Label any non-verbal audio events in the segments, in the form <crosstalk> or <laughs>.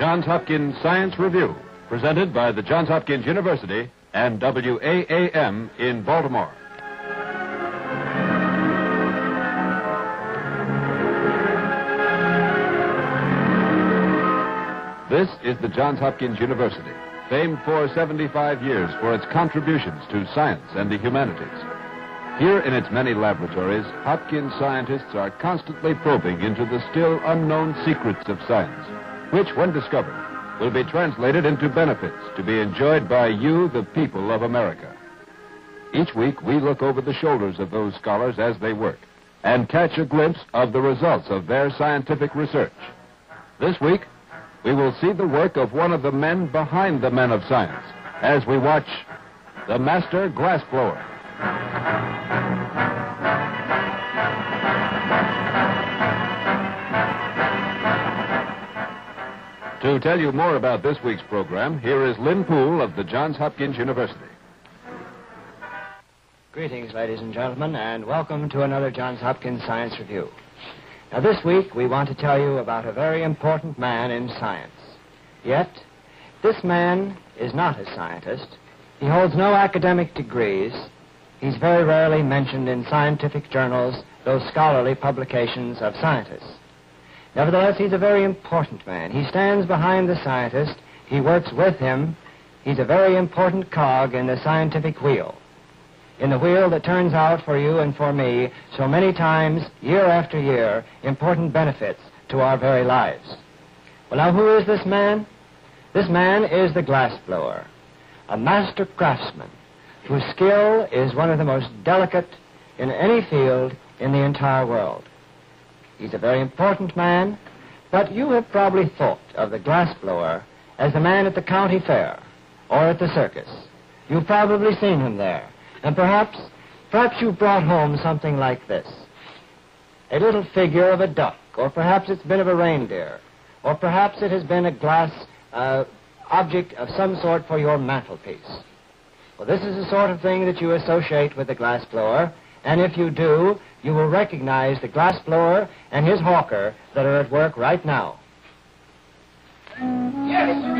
Johns Hopkins Science Review, presented by the Johns Hopkins University and WAAM in Baltimore. This is the Johns Hopkins University, famed for 75 years for its contributions to science and the humanities. Here in its many laboratories, Hopkins scientists are constantly probing into the still unknown secrets of science, which, when discovered, will be translated into benefits to be enjoyed by you, the people of America. Each week, we look over the shoulders of those scholars as they work and catch a glimpse of the results of their scientific research. This week, we will see the work of one of the men behind the men of science as we watch the Master Glassblower. To tell you more about this week's program, here is Lynn Poole of the Johns Hopkins University. Greetings, ladies and gentlemen, and welcome to another Johns Hopkins Science Review. Now, this week we want to tell you about a very important man in science. Yet, this man is not a scientist. He holds no academic degrees. He's very rarely mentioned in scientific journals, those scholarly publications of scientists. Nevertheless, he's a very important man. He stands behind the scientist. He works with him. He's a very important cog in the scientific wheel. In the wheel that turns out for you and for me so many times, year after year, important benefits to our very lives. Well, now, who is this man? This man is the glassblower, a master craftsman whose skill is one of the most delicate in any field in the entire world. He's a very important man, but you have probably thought of the glassblower as the man at the county fair or at the circus. You've probably seen him there. And perhaps, perhaps you've brought home something like this. A little figure of a duck, or perhaps it's been of a reindeer, or perhaps it has been a glass uh, object of some sort for your mantelpiece. Well, this is the sort of thing that you associate with the glassblower, and if you do, you will recognize the glassblower and his hawker that are at work right now. Yes, sir,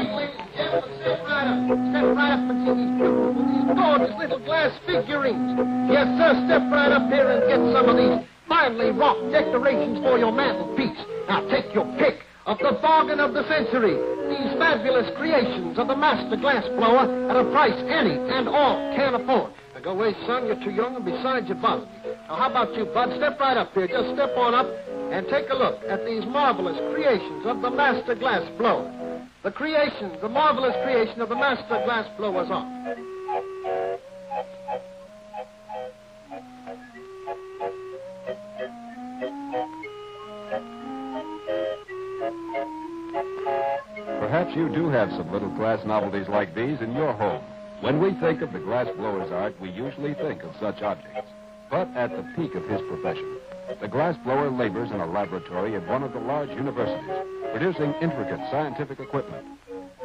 gentlemen, step right up. Step right up and see these gorgeous little glass figurines. Yes, sir, step right up here and get some of these finely wrought decorations for your mantelpiece. Now take your pick of the bargain of the century. These fabulous creations of the master glass blower at a price any and all can afford. Now go away, son. You're too young, and besides, you're buzzed. Now, how about you, Bud? Step right up here. Just step on up and take a look at these marvelous creations of the master glass blower. The creation, the marvelous creation of the master glass blower's art. Perhaps you do have some little glass novelties like these in your home. When we think of the glass blower's art, we usually think of such objects. But at the peak of his profession, the glass blower labors in a laboratory at one of the large universities, producing intricate scientific equipment.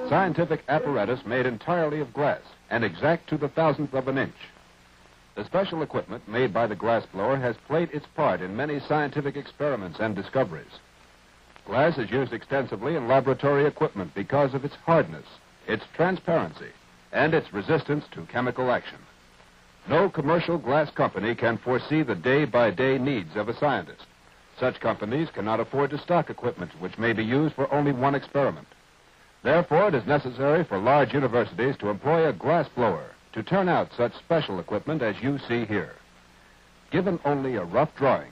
Scientific apparatus made entirely of glass and exact to the thousandth of an inch. The special equipment made by the glass blower has played its part in many scientific experiments and discoveries. Glass is used extensively in laboratory equipment because of its hardness, its transparency, and its resistance to chemical action. No commercial glass company can foresee the day by day needs of a scientist. Such companies cannot afford to stock equipment which may be used for only one experiment. Therefore, it is necessary for large universities to employ a glass blower to turn out such special equipment as you see here. Given only a rough drawing,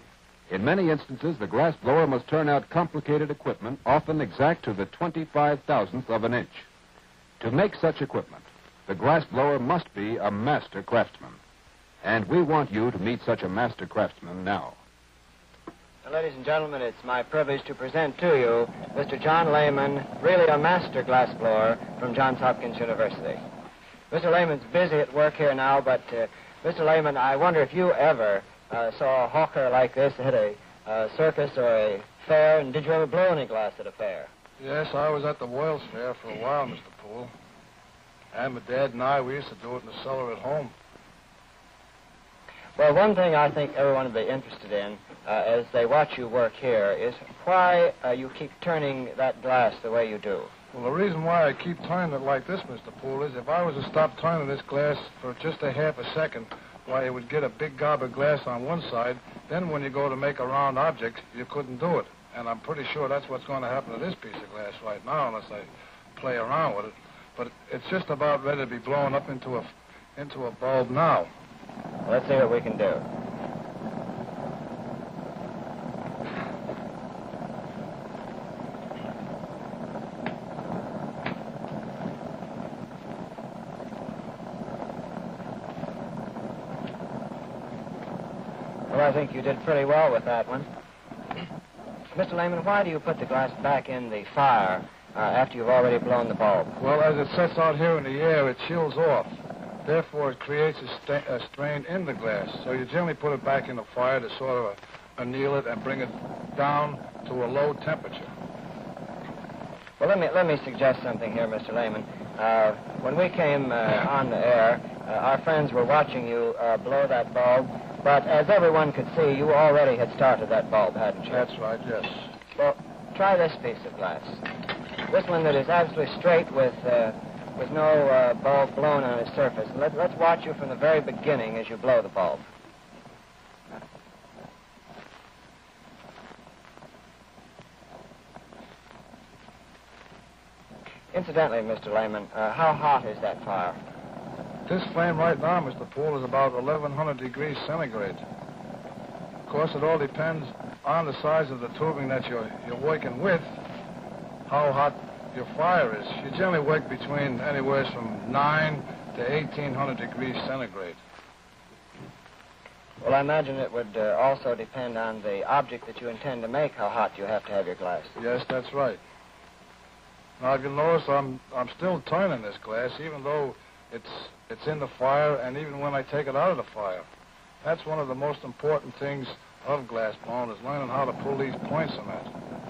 in many instances, the glass blower must turn out complicated equipment, often exact to the 25 thousandth of an inch. To make such equipment, the glass blower must be a master craftsman. And we want you to meet such a master craftsman now. Now, ladies and gentlemen, it's my privilege to present to you Mr. John Lehman, really a master glassblower from Johns Hopkins University. Mr. Lehman's busy at work here now, but uh, Mr. Lehman, I wonder if you ever uh, saw a hawker like this at a uh, circus or a fair, and did you ever blow any glass at a fair? Yes, I was at the Wales Fair for a while, Mr. Poole. And my dad and I, we used to do it in the cellar at home. Well, one thing I think everyone would be interested in uh, as they watch you work here is why uh, you keep turning that glass the way you do. Well, the reason why I keep turning it like this, Mr. Poole, is if I was to stop turning this glass for just a half a second, why, it would get a big gob of glass on one side. Then when you go to make a round object, you couldn't do it. And I'm pretty sure that's what's going to happen to this piece of glass right now, unless I play around with it. But it's just about ready to be blown up into a, into a bulb now. Let's see what we can do. Well, I think you did pretty well with that one. Mr. Lehman, why do you put the glass back in the fire uh, after you've already blown the bulb? Well, as it sets out here in the air, it chills off. Therefore, it creates a, sta- a strain in the glass. So you generally put it back in the fire to sort of anneal it and bring it down to a low temperature. Well, let me let me suggest something here, Mr. Lehman. Uh, when we came uh, on the air, uh, our friends were watching you uh, blow that bulb, but as everyone could see, you already had started that bulb, hadn't you? That's right, yes. Well, try this piece of glass. This one that is absolutely straight with uh, with no uh, bulb blown on its surface. Let, let's watch you from the very beginning as you blow the bulb. Incidentally, Mr. Lehman, uh, how hot is that fire? This flame right now, Mr. Poole, is about 1,100 degrees centigrade. Of course, it all depends on the size of the tubing that you're, you're working with, how hot your fire is. You generally work between anywhere from 9 to 1,800 degrees centigrade. Well, I imagine it would uh, also depend on the object that you intend to make, how hot you have to have your glass. Yes, that's right. Now, if you notice, I'm, I'm still turning this glass, even though it's, it's in the fire, and even when I take it out of the fire. That's one of the most important things of glass blowing, is learning how to pull these points in it.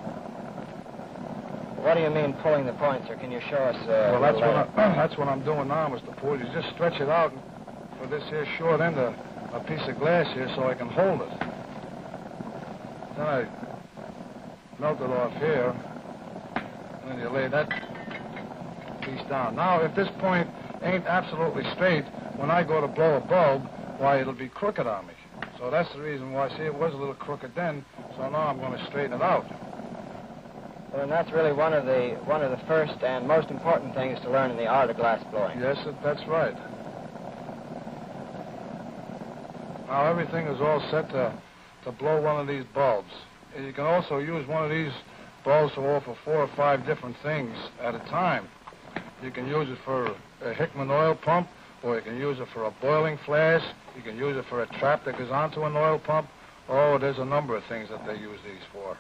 What do you mean pulling the points, or can you show us? Uh, Well, that's what, I, <clears throat> that's what I'm doing now, Mr. Poole. You just stretch it out for this here short end of a piece of glass here so I can hold it. Then I melt it off here, and then you lay that piece down. Now, if this point ain't absolutely straight, when I go to blow a bulb, why, it'll be crooked on me. So that's the reason why, see, it was a little crooked then, so now I'm going to straighten it out. Well, and that's really one of the one of the first and most important things to learn in the art of glass blowing. Yes, that's right. Now everything is all set to, to blow one of these bulbs. You can also use one of these bulbs to offer four or five different things at a time. You can use it for a Hickman oil pump, or you can use it for a boiling flask. You can use it for a trap that goes onto an oil pump. Oh, there's a number of things that they use these for.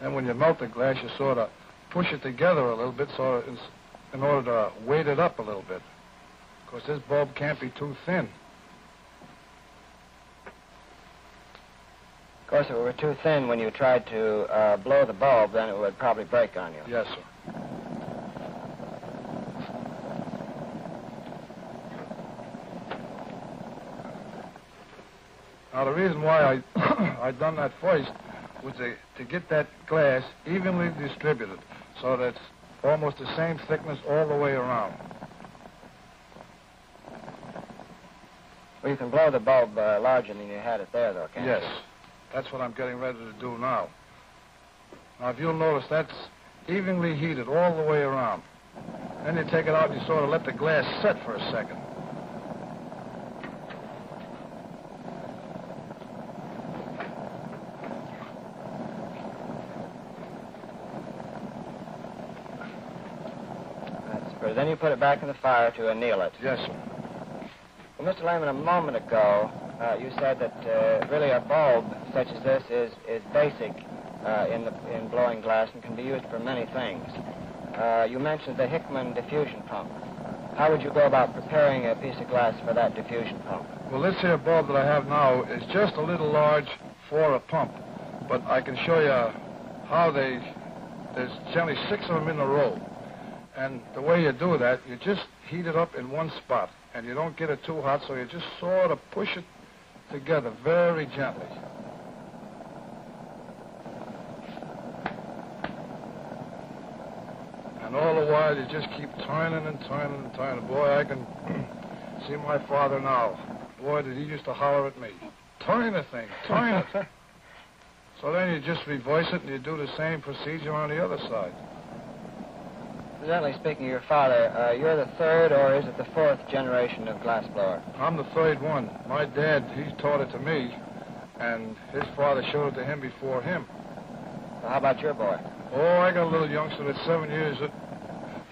And when you melt the glass, you sort of push it together a little bit so it's in order to weight it up a little bit. Because this bulb can't be too thin. Of course, if it were too thin when you tried to uh, blow the bulb, then it would probably break on you. Yes, sir. Now, the reason why I <coughs> I done that first was to, to get that glass evenly distributed so that it's almost the same thickness all the way around. Well, you can blow the bulb uh, larger than you had it there, though, can't Yes. you? Yes. That's what I'm getting ready to do now. Now, if you'll notice, that's evenly heated all the way around. Then you take it out and you sort of let the glass set for a second. That's pretty. Then you put it back in the fire to anneal it. Yes, sir. Well, Mr. Lehman, a moment ago, uh, you said that uh, really a bulb such as this is, is basic uh, in, the, in blowing glass and can be used for many things. Uh, you mentioned the Hickman diffusion pump. How would you go about preparing a piece of glass for that diffusion pump? Well, this here bulb that I have now is just a little large for a pump. But I can show you how they, there's generally six of them in a row. And the way you do that, you just heat it up in one spot. And you don't get it too hot, so you just sort of push it together very gently. And all the while, you just keep turning and turning and turning. Boy, I can <clears throat> see my father now. Boy, did he used to holler at me. Turn the thing, turn it. <laughs> so then you just reverse it and you do the same procedure on the other side. Incidentally, speaking of your father, uh, you're the third or is it the fourth generation of glassblower? I'm the third one. My dad, he taught it to me, and his father showed it to him before him. Well, how about your boy? Oh, I got a little youngster that's seven years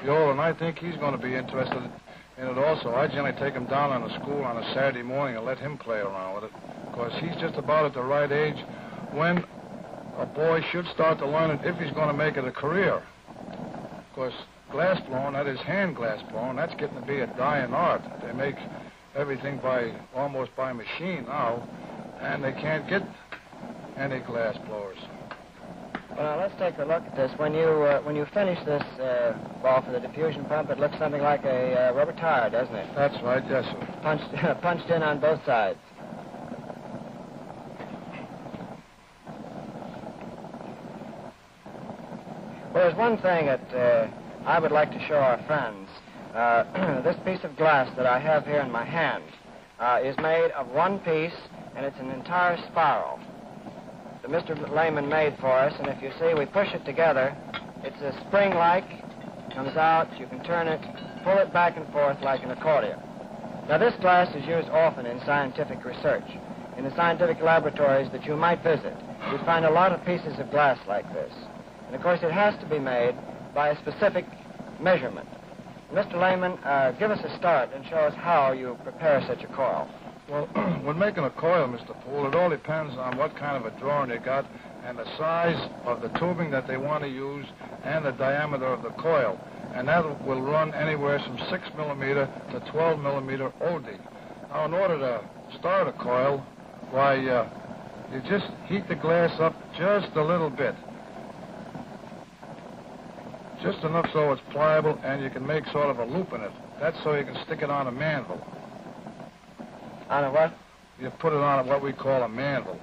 old, and I think he's going to be interested in it also. I generally take him down on the school on a Saturday morning and let him play around with it, because he's just about at the right age when a boy should start to learn it if he's going to make it a career. Of course, glass blowing, that is hand glass blowing, that's getting to be a dying art. They make everything by almost by machine now, and they can't get any glass blowers. Well, let's take a look at this. When you uh, when you finish this uh, ball for the diffusion pump, it looks something like a uh, rubber tire, doesn't it? That's right, yes, sir. Punched <laughs> punched in on both sides. Well, there's one thing that uh, I would like to show our friends. Uh, <clears throat> this piece of glass that I have here in my hand uh, is made of one piece, and it's an entire spiral that Mr. Lehman made for us. And if you see, we push it together. It's a spring-like, comes out, you can turn it, pull it back and forth like an accordion. Now, this glass is used often in scientific research. In the scientific laboratories that you might visit, you'd find a lot of pieces of glass like this. And of course, it has to be made by a specific measurement. Mr. Lehman, uh, give us a start and show us how you prepare such a coil. Well, <clears throat> when making a coil, Mr. Poole, it all depends on what kind of a drawing you got and the size of the tubing that they want to use and the diameter of the coil. And that will run anywhere from 6 millimeter to 12 millimeter OD. Now, in order to start a coil, why, uh, you just heat the glass up just a little bit. Just enough so it's pliable and you can make sort of a loop in it. That's so you can stick it on a mandrel. On a what? You put it on what we call a mandrel.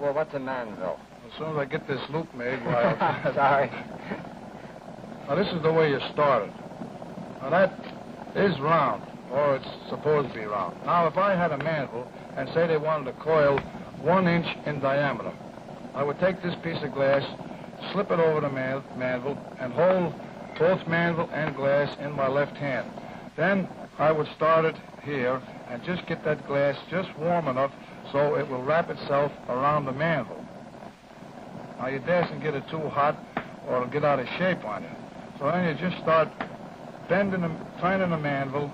Well, what's a mandrel? As soon as I get this loop made, <laughs> why... I'll- <laughs> Sorry. Now, this is the way you start it. Now, that is round, or it's supposed to be round. Now, if I had a mandrel, and say they wanted a coil one inch in diameter, I would take this piece of glass, slip it over the man- and hold both mandrel and glass in my left hand. Then I would start it here and just get that glass just warm enough so it will wrap itself around the mandrel. Now, you dasn't get it too hot or it'll get out of shape on you. So then you just start bending the, turning the mandrel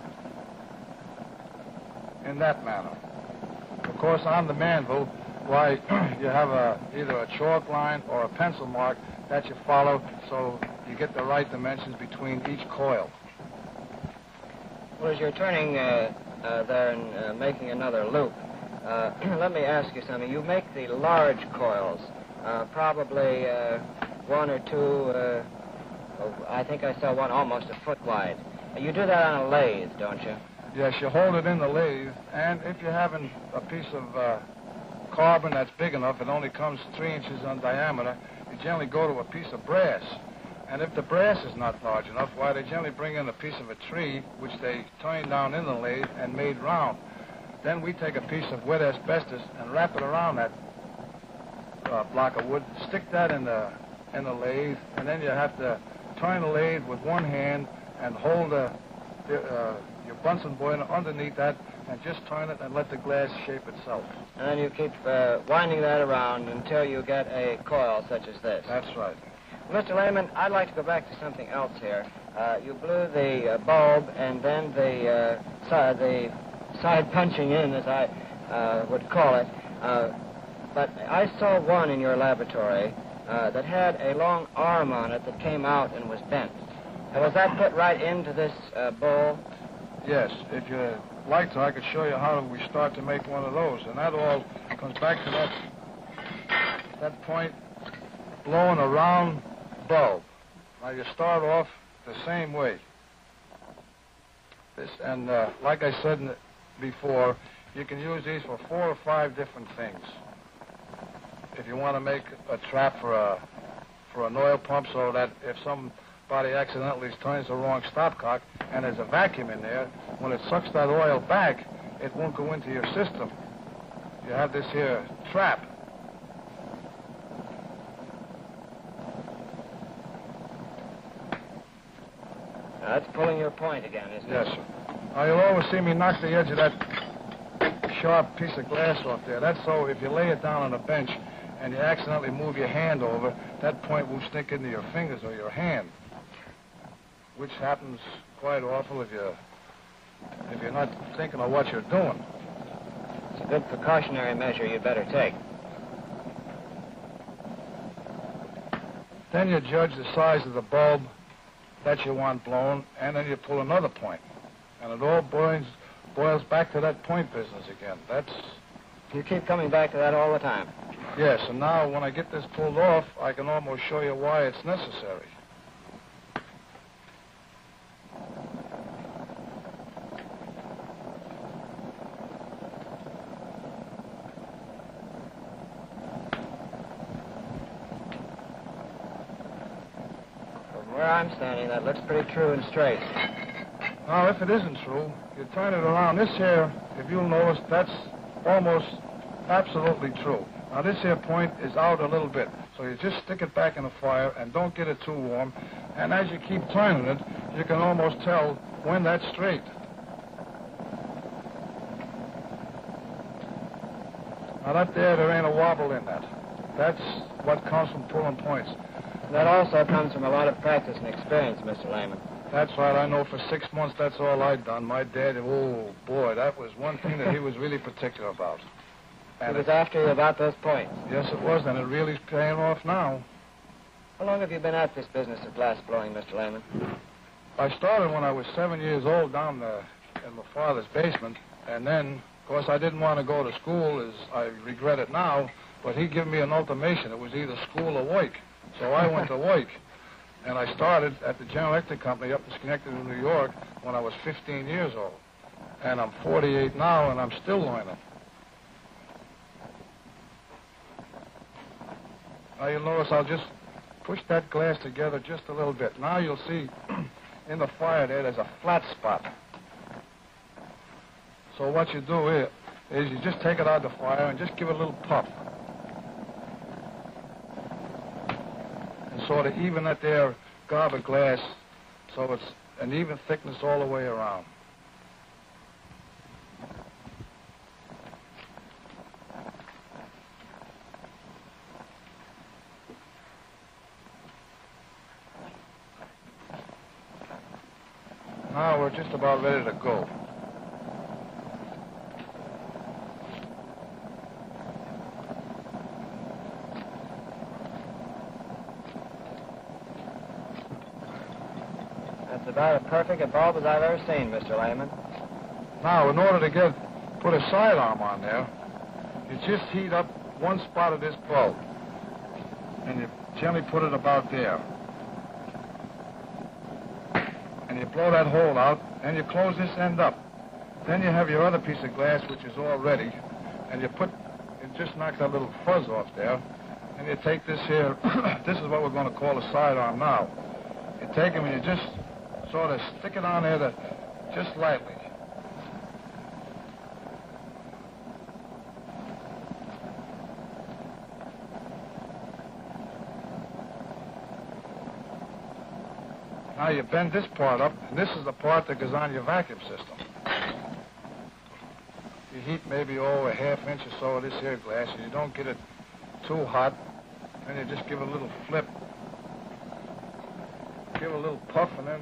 in that manner. Of course, on the mandrel, why, <clears throat> you have a, either a chalk line or a pencil mark that you follow so you get the right dimensions between each coil. Well, as you're turning uh, uh, there and uh, making another loop, uh, <clears throat> let me ask you something. You make the large coils, uh, probably uh, one or two, uh, oh, I think I saw one almost a foot wide. You do that on a lathe, don't you? Yes, you hold it in the lathe, and if you're having a piece of uh, carbon that's big enough, it only comes three inches in diameter, you generally go to a piece of brass. And if the brass is not large enough, why, they generally bring in a piece of a tree, which they turn down in the lathe and made round. Then we take a piece of wet asbestos and wrap it around that uh, block of wood, stick that in the in the lathe, and then you have to turn the lathe with one hand and hold the, the, uh, Bunsen burner underneath that and just turn it and let the glass shape itself. And then you keep uh, winding that around until you get a coil such as this. That's right. Mr. Lehman, I'd like to go back to something else here. Uh, you blew the uh, bulb and then the uh, side, the side punching in, as I uh, would call it. Uh, but I saw one in your laboratory uh, that had a long arm on it that came out and was bent. Was that put right into this uh, bowl? Yes, if you like to, I could show you how we start to make one of those. And that all comes back to that, that point, blowing a round bulb. Now you start off the same way. This, and uh, like I said before, you can use these for four or five different things. If you want to make a trap for a for an oil pump, so that if some somebody accidentally turns the wrong stopcock and there's a vacuum in there, when it sucks that oil back, it won't go into your system. You have this here trap. Now, that's pulling your point again, isn't Yes, it? Yes, sir. Now, you'll always see me knock the edge of that sharp piece of glass off there. That's so if you lay it down on a bench and you accidentally move your hand over, that point won't stick into your fingers or your hand, which happens quite awful if you if you're not thinking of what you're doing. It's a good precautionary measure you'd better take. Then you judge the size of the bulb that you want blown, and then you pull another point, and it all boils boils back to that point business again. That's You keep coming back to that all the time. Yes, and now when I get this pulled off, I can almost show you why it's necessary. From where That looks pretty true and straight. Now, if it isn't true, you turn it around. This here, if you'll notice, that's almost absolutely true. Now, this here point is out a little bit, so you just stick it back in the fire and don't get it too warm. And as you keep turning it, you can almost tell when that's straight. Now, that there, there ain't a wobble in that. That's what comes from pulling points. That also comes from a lot of practice and experience, Mr. Lehman. That's right. I know for six months that's all I'd done. My dad, oh boy, that was one thing that he was really particular about. He And was it, after you about those points. yes, it was, and it really's paying off now. How long have you been at this business of glass blowing, Mr. Lehman? I started when I was seven years old down there in my father's basement, and then, of course, I didn't want to go to school, as I regret it now, but he gave me an ultimatum. It was either school or work. So I went to work. And I started at the General Electric Company up in Schenectady, New York, when I was 15 years old. And I'm 48 now, and I'm still learning. Now you'll notice I'll just push that glass together just a little bit. Now you'll see <clears throat> in the fire there, there's a flat spot. So what you do is you just take it out of the fire and just give it a little puff. Sort of even that there garber glass so it's an even thickness all the way around. Now we're just about ready to go. That's about as perfect a bulb as I've ever seen, Mr. Lehman. Now, in order to get put a sidearm on there, you just heat up one spot of this bulb, and you gently put it about there. And you blow that hole out, and you close this end up. Then you have your other piece of glass, which is all ready, and you put, it just knocks that little fuzz off there, and you take this here, <coughs> this is what we're going to call a sidearm now. You take them and you just sort of stick it on there to, just lightly. Now you bend this part up, and this is the part that goes on your vacuum system. You heat maybe over a half inch or so of this here glass, and you don't get it too hot. Then you just give it a little flip. Give it a little puff, and then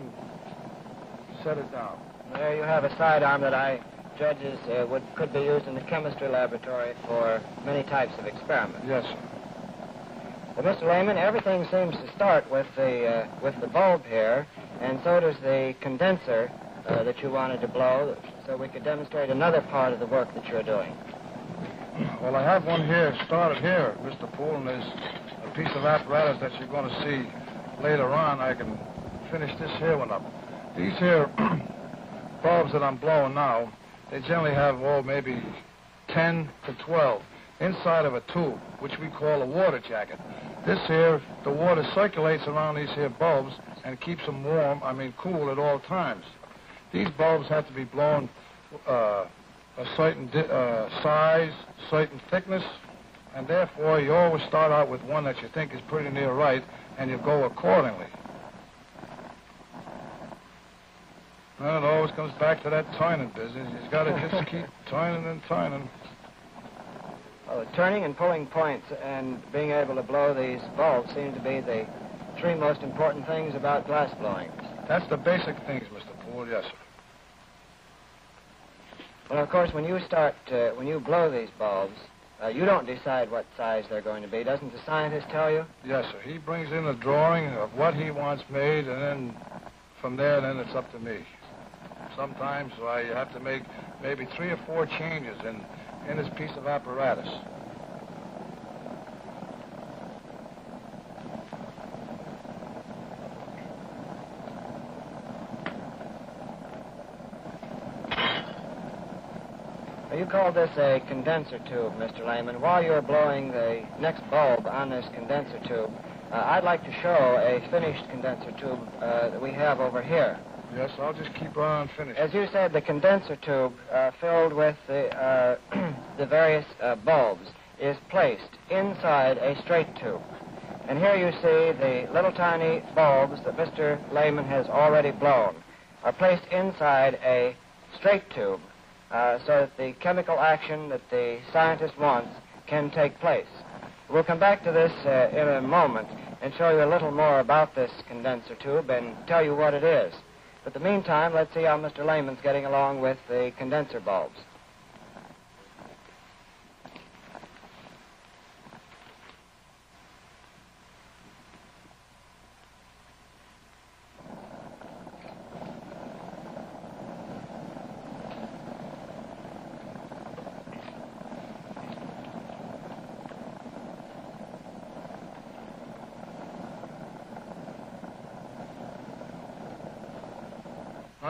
set it down. There you have a sidearm that I judge is, uh, would, could be used in the chemistry laboratory for many types of experiments. Yes, sir. Well, Mr. Lehman, everything seems to start with the uh, with the bulb here, and so does the condenser uh, that you wanted to blow, so we could demonstrate another part of the work that you're doing. Well, I have one here, started here, Mr. Poole, and there's a piece of apparatus that you're going to see later on. I can finish this here one up. These here <clears throat> bulbs that I'm blowing now, they generally have, oh, maybe 10 to 12 inside of a tube, which we call a water jacket. This here, the water circulates around these here bulbs and keeps them warm, I mean cool at all times. These bulbs have to be blown uh, a certain uh, size, certain thickness, and therefore you always start out with one that you think is pretty near right, and you go accordingly. Well, it always comes back to that turning business. You've got to just keep <laughs> turning and turning. Well, the turning and pulling points and being able to blow these bulbs seem to be the three most important things about glass blowing. That's the basic things, Mr. Poole, yes, sir. Well, of course, when you start, uh, when you blow these bulbs, uh, you don't decide what size they're going to be. Doesn't the scientist tell you? Yes, sir. He brings in a drawing of what he wants made, and then from there, then it's up to me. Sometimes I have to make maybe three or four changes in, in this piece of apparatus. You call this a condenser tube, Mr. Lehman. While you're blowing the next bulb on this condenser tube, uh, I'd like to show a finished condenser tube uh, that we have over here. Yes, I'll just keep on finishing. As you said, the condenser tube uh, filled with the, uh, <clears throat> the various uh, bulbs is placed inside a straight tube. And here you see the little tiny bulbs that Mr. Lehman has already blown are placed inside a straight tube uh, so that the chemical action that the scientist wants can take place. We'll come back to this uh, in a moment and show you a little more about this condenser tube and tell you what it is. But the meantime, let's see how Mr. Lehman's getting along with the condenser bulbs.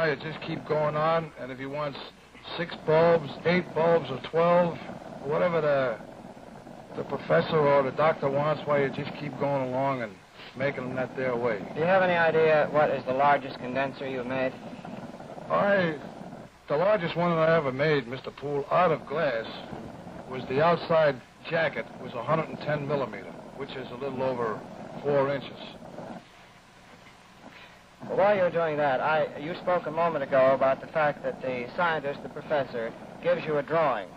You just keep going on, and if he wants six bulbs, eight bulbs, or twelve, whatever the the professor or the doctor wants, why you just keep going along and making them that their way. Do you have any idea what is the largest condenser you've made? I, the largest one that I ever made, Mr. Poole, out of glass, was the outside jacket was 110 millimeter, which is a little over four inches. Well, while you're doing that, I, you spoke a moment ago about the fact that the scientist, the professor, gives you a drawing.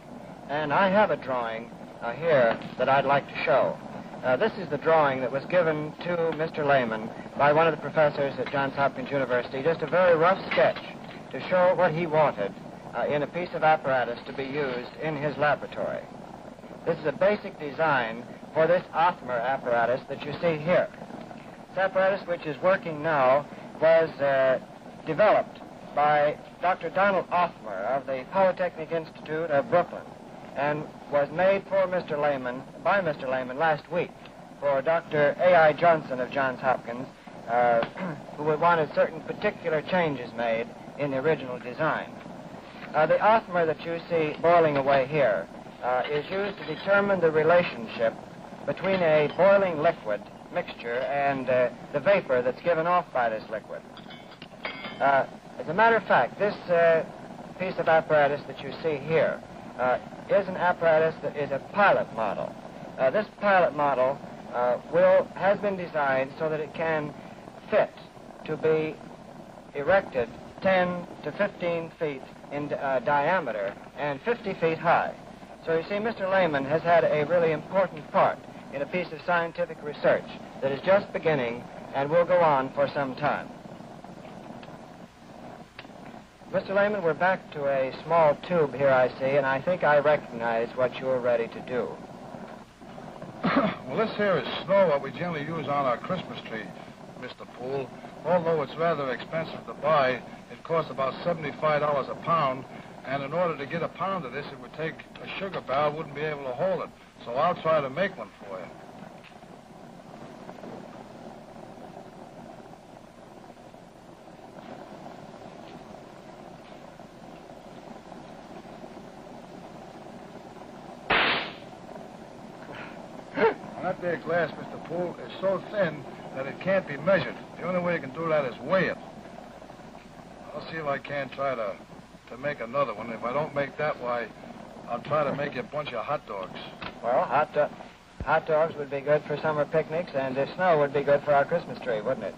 And I have a drawing uh, here that I'd like to show. Uh, this is the drawing that was given to Mr. Lehman by one of the professors at Johns Hopkins University, just a very rough sketch to show what he wanted uh, in a piece of apparatus to be used in his laboratory. This is a basic design for this Othmer apparatus that you see here. This apparatus, which is working now, was uh, developed by Dr. Donald Othmer of the Polytechnic Institute of Brooklyn and was made for Mr. Lehman, by Mr. Lehman last week for Dr. A.I. Johnson of Johns Hopkins, uh, <clears throat> who wanted certain particular changes made in the original design. Uh, the Othmer that you see boiling away here uh, is used to determine the relationship between a boiling liquid mixture and uh, the vapor that's given off by this liquid. Uh, as a matter of fact, this uh, piece of apparatus that you see here uh, is an apparatus that is a pilot model. Uh, this pilot model uh, will has been designed so that it can fit to be erected 10 to 15 feet in diameter and 50 feet high. So you see, Mr. Lehman has had a really important part in a piece of scientific research that is just beginning and will go on for some time. Mr. Lehman, we're back to a small tube here, I see, and I think I recognize what you're ready to do. well, this here is snow, what we generally use on our Christmas tree, Mr. Poole. Although it's rather expensive to buy, it costs about $75 a pound, and in order to get a pound of this, it would take a sugar barrel, wouldn't be able to hold it. So I'll try to make one for you. That there glass, Mr. Poole is so thin that it can't be measured. The only way you can do that is weigh it. I'll see if I can try to, to make another one. If I don't make that, why, I'll try to make you a bunch of hot dogs. Well, hot, do- hot dogs would be good for summer picnics, and the snow would be good for our Christmas tree, wouldn't it?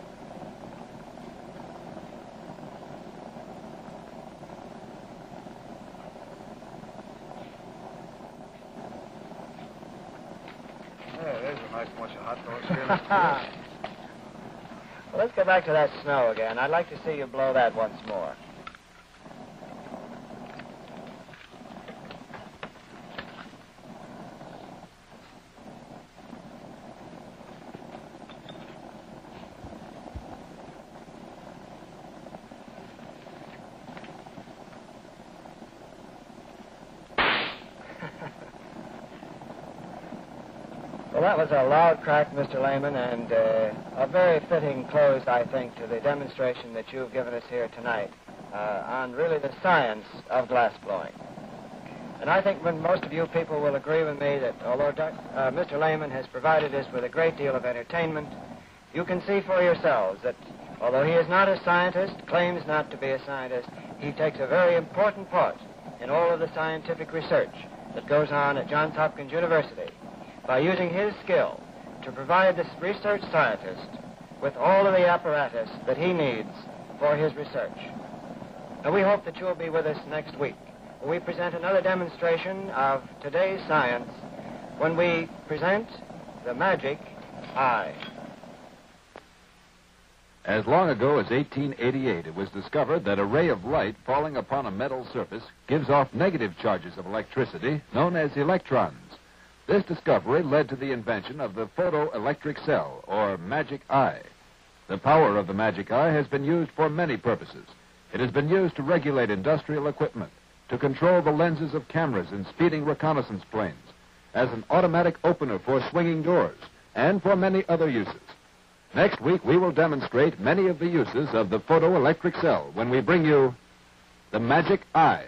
Yeah, there's a nice bunch of hot dogs here. <laughs> well, let's go back to that snow again. I'd like to see you blow that once more. Well, that was a loud crack, Mr. Lehman, and uh, a very fitting close, I think, to the demonstration that you've given us here tonight uh, on really the science of glass blowing. And I think when most of you people will agree with me that although Doc, uh, Mr. Lehman has provided us with a great deal of entertainment, you can see for yourselves that although he is not a scientist, claims not to be a scientist, he takes a very important part in all of the scientific research that goes on at Johns Hopkins University by using his skill to provide this research scientist with all of the apparatus that he needs for his research. And we hope that you'll be with us next week we present another demonstration of today's science when we present the magic eye. As long ago as 1888, it was discovered that a ray of light falling upon a metal surface gives off negative charges of electricity known as electrons. This discovery led to the invention of the photoelectric cell, or magic eye. The power of the magic eye has been used for many purposes. It has been used to regulate industrial equipment, to control the lenses of cameras in speeding reconnaissance planes, as an automatic opener for swinging doors, and for many other uses. Next week, we will demonstrate many of the uses of the photoelectric cell when we bring you the magic eye.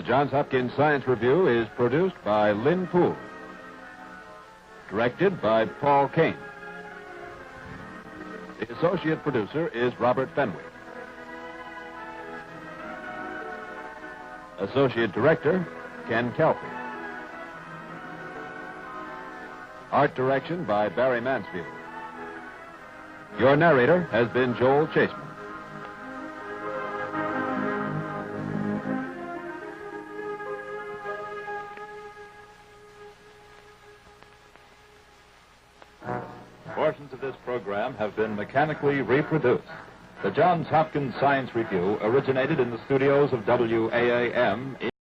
The Johns Hopkins Science Review is produced by Lynn Poole. Directed by Paul Kane. The associate producer is Robert Fenwick. Associate director, Ken Kelpie. Art direction by Barry Mansfield. Your narrator has been Joel Chaseman. Mechanically reproduced. The Johns Hopkins Science Review originated in the studios of WAAM in